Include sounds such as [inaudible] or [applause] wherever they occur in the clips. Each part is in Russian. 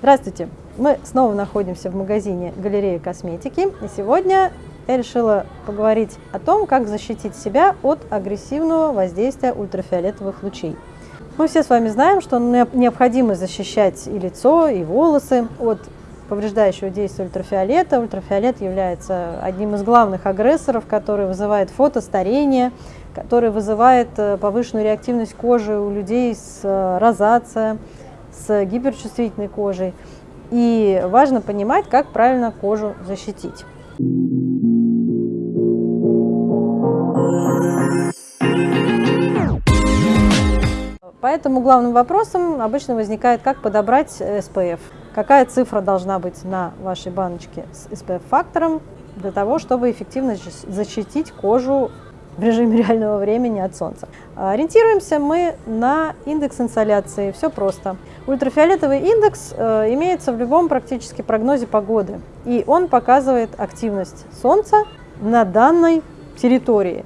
Здравствуйте! Мы снова находимся в магазине галереи косметики. И сегодня я решила поговорить о том, как защитить себя от агрессивного воздействия ультрафиолетовых лучей. Мы все с вами знаем, что необходимо защищать и лицо, и волосы от повреждающего действия ультрафиолета. Ультрафиолет является одним из главных агрессоров, который вызывает фотостарение, который вызывает э, повышенную реактивность кожи у людей с э, розацией, с гиперчувствительной кожей. И важно понимать, как правильно кожу защитить. Поэтому главным вопросом обычно возникает, как подобрать SPF. Какая цифра должна быть на вашей баночке с SPF-фактором для того, чтобы эффективно защитить кожу в режиме реального времени от солнца. Ориентируемся мы на индекс инсоляции. Все просто. Ультрафиолетовый индекс э, имеется в любом практически прогнозе погоды. И он показывает активность солнца на данной территории.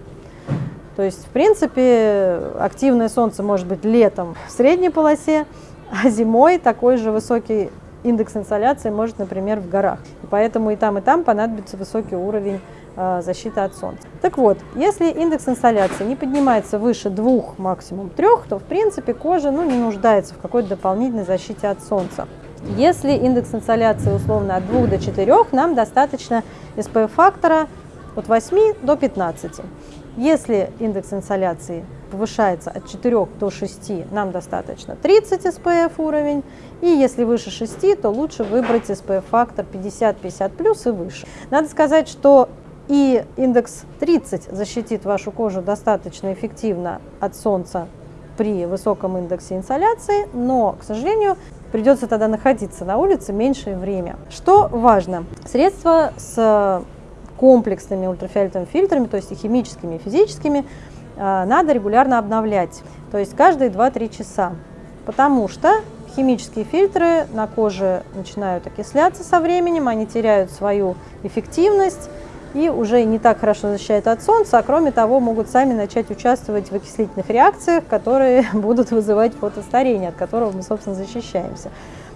То есть, в принципе, активное солнце может быть летом в средней полосе, а зимой такой же высокий индекс инсоляции может, например, в горах. И поэтому и там, и там понадобится высокий уровень Э, защиты от солнца. Так вот, если индекс инсоляции не поднимается выше двух, максимум трех, то в принципе кожа ну, не нуждается в какой-то дополнительной защите от солнца. Если индекс инсоляции условно от 2 до 4, нам достаточно SPF-фактора от 8 до 15. Если индекс инсоляции повышается от 4 до 6, нам достаточно 30 SPF уровень. И если выше 6, то лучше выбрать SPF-фактор 50-50+, и выше. Надо сказать, что и индекс 30 защитит вашу кожу достаточно эффективно от солнца при высоком индексе инсоляции, но, к сожалению, придется тогда находиться на улице меньшее время. Что важно? Средства с комплексными ультрафиолетовыми фильтрами, то есть и химическими, и физическими, а, надо регулярно обновлять, то есть каждые 2-3 часа, потому что химические фильтры на коже начинают окисляться со временем, они теряют свою эффективность, и уже не так хорошо защищают от солнца, а кроме того могут сами начать участвовать в окислительных реакциях, которые [laughs] будут вызывать фотостарение, от которого мы, собственно, защищаемся.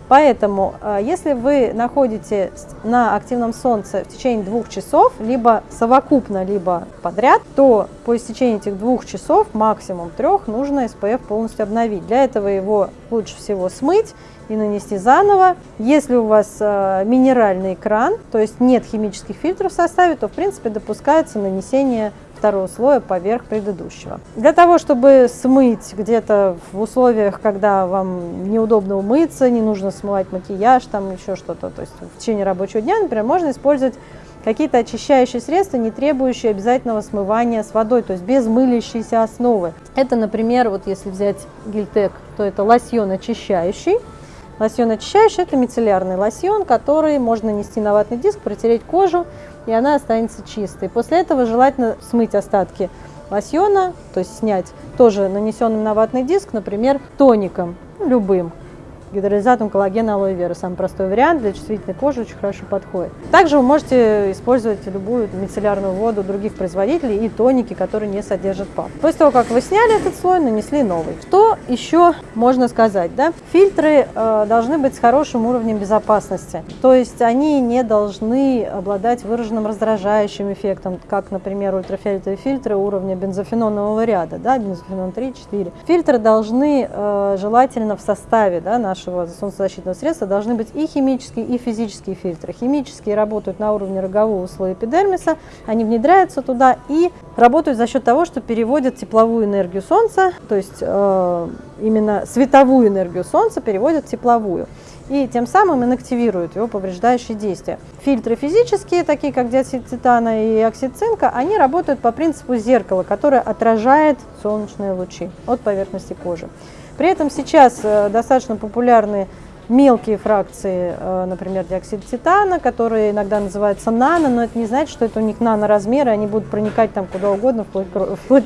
Поэтому, э, если вы находитесь на активном солнце в течение двух часов, либо совокупно, либо подряд, то по истечении этих двух часов, максимум трех, нужно SPF полностью обновить. Для этого его лучше всего смыть и нанести заново. Если у вас э, минеральный кран, то есть нет химических фильтров в составе, то в принципе допускается нанесение второго слоя поверх предыдущего. Для того, чтобы смыть где-то в условиях, когда вам неудобно умыться, не нужно смывать макияж, там еще что-то, то есть в течение рабочего дня, например, можно использовать какие-то очищающие средства, не требующие обязательного смывания с водой, то есть без мылящейся основы. Это, например, вот если взять гельтек, то это лосьон очищающий, Лосьон очищающий – это мицеллярный лосьон, который можно нанести на ватный диск, протереть кожу, и она останется чистой. После этого желательно смыть остатки лосьона, то есть снять тоже нанесенным на ватный диск, например, тоником, любым, гидролизатом коллагена алоэ вера. Самый простой вариант для чувствительной кожи очень хорошо подходит. Также вы можете использовать любую мицеллярную воду других производителей и тоники, которые не содержат ПАП. После того, как вы сняли этот слой, нанесли новый. Что еще можно сказать? Да? Фильтры э, должны быть с хорошим уровнем безопасности. То есть они не должны обладать выраженным раздражающим эффектом, как, например, ультрафиолетовые фильтры уровня бензофенонового ряда, да, бензофенон 3-4. Фильтры должны э, желательно в составе да, нашего нашего солнцезащитного средства должны быть и химические, и физические фильтры. Химические работают на уровне рогового слоя эпидермиса, они внедряются туда и работают за счет того, что переводят тепловую энергию Солнца, то есть э, именно световую энергию Солнца переводят в тепловую и тем самым инактивируют его повреждающие действия. Фильтры физические, такие как диоксид титана и оксид цинка, они работают по принципу зеркала, которое отражает солнечные лучи от поверхности кожи. При этом сейчас э, достаточно популярны мелкие фракции, э, например, диоксид титана, которые иногда называются нано, но это не значит, что это у них наноразмеры, они будут проникать там куда угодно, вплоть, [laughs] вплоть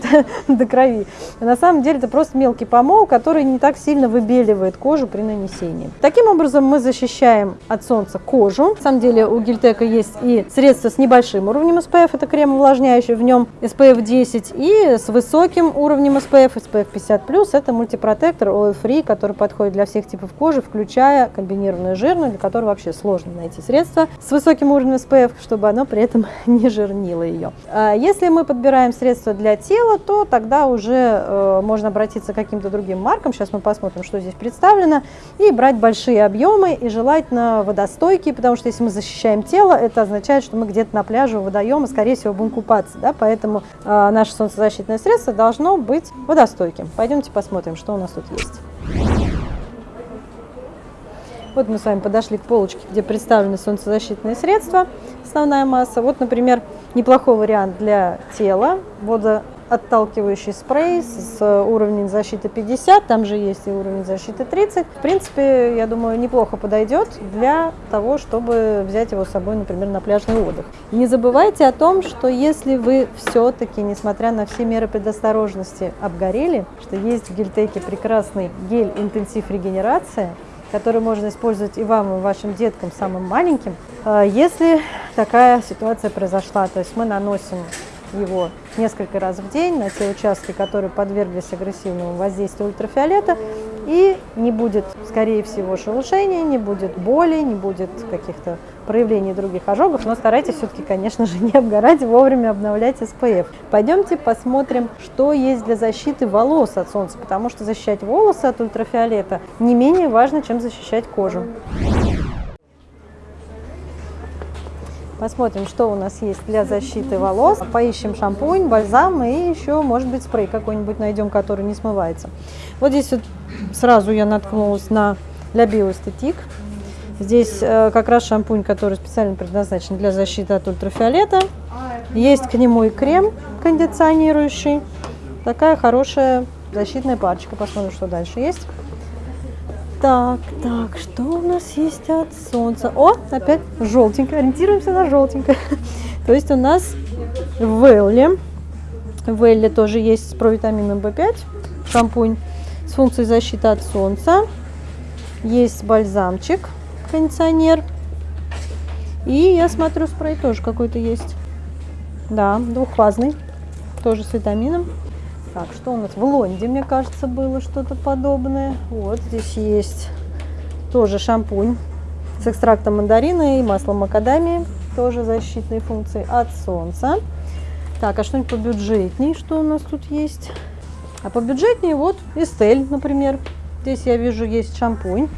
до крови. На самом деле это просто мелкий помол, который не так сильно выбеливает кожу при нанесении. Таким образом мы защищаем от солнца кожу. На самом деле у Гильтека есть и средства с небольшим уровнем SPF, это крем увлажняющий, в нем SPF 10, и с высоким уровнем SPF, SPF 50+, это мультипротектор Oil Free, который подходит для всех типов кожи, включая дорогая, комбинированная жирная, для которой вообще сложно найти средство с высоким уровнем SPF, чтобы оно при этом [laughs] не жирнило ее. А если мы подбираем средства для тела, то тогда уже э, можно обратиться к каким-то другим маркам. Сейчас мы посмотрим, что здесь представлено. И брать большие объемы и желательно водостойкие, потому что если мы защищаем тело, это означает, что мы где-то на пляже у водоема, скорее всего, будем купаться. Да? Поэтому э, наше солнцезащитное средство должно быть водостойким. Пойдемте посмотрим, что у нас тут есть. Вот мы с вами подошли к полочке, где представлены солнцезащитные средства, основная масса. Вот, например, неплохой вариант для тела, водоотталкивающий спрей с уровнем защиты 50, там же есть и уровень защиты 30. В принципе, я думаю, неплохо подойдет для того, чтобы взять его с собой, например, на пляжный отдых. Не забывайте о том, что если вы все-таки, несмотря на все меры предосторожности, обгорели, что есть в гельтеке прекрасный гель интенсив регенерация, который можно использовать и вам, и вашим деткам, самым маленьким, а, если такая ситуация произошла. То есть мы наносим его несколько раз в день на те участки, которые подверглись агрессивному воздействию ультрафиолета, и не будет, скорее всего, шелушения, не будет боли, не будет каких-то проявлений других ожогов, но старайтесь все-таки, конечно же, [laughs] не обгорать, вовремя обновлять SPF. Пойдемте посмотрим, что есть для защиты волос от солнца, потому что защищать волосы от ультрафиолета не менее важно, чем защищать кожу. Посмотрим, что у нас есть для защиты волос. Поищем шампунь, бальзам и еще, может быть, спрей какой-нибудь найдем, который не смывается. Вот здесь вот сразу я наткнулась на для биоэстетик. Здесь э, как раз шампунь, который специально предназначен для защиты от ультрафиолета. Есть к нему и крем кондиционирующий. Такая хорошая защитная парочка. Посмотрим, что дальше есть. Так, так, что у нас есть от солнца? О, опять желтенькое. Ориентируемся на желтенькое. [laughs] То есть у нас в Велле, в Велле тоже есть с провитамином В5 шампунь с функцией защиты от солнца. Есть бальзамчик, кондиционер. И я смотрю, спрей тоже какой-то есть. Да, двухфазный, тоже с витамином. Так, что у нас в Лонде, мне кажется, было что-то подобное. Вот здесь есть тоже шампунь с экстрактом мандарина и маслом макадамии. Тоже защитные функции от солнца. Так, а что-нибудь побюджетнее, что у нас тут есть? А побюджетнее вот Эстель, например. Здесь я вижу есть шампунь,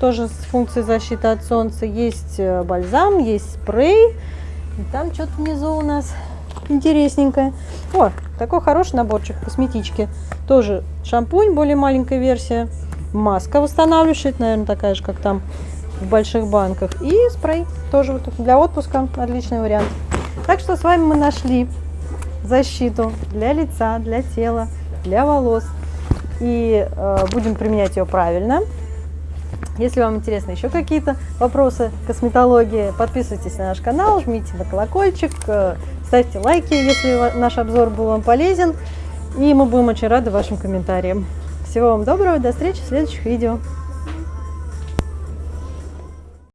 тоже с функцией защиты от солнца. Есть э, бальзам, есть спрей. И там что-то внизу у нас интересненькое. О, такой хороший наборчик косметички. Тоже шампунь, более маленькая версия. Маска восстанавливающая, наверное, такая же, как там в больших банках. И спрей тоже вот для отпуска отличный вариант. Так что с вами мы нашли защиту для лица, для тела, для волос. И э, будем применять ее правильно. Если вам интересны еще какие-то вопросы косметологии, подписывайтесь на наш канал, жмите на колокольчик, э, ставьте лайки, если наш обзор был вам полезен. И мы будем очень рады вашим комментариям. Всего вам доброго, до встречи в следующих видео.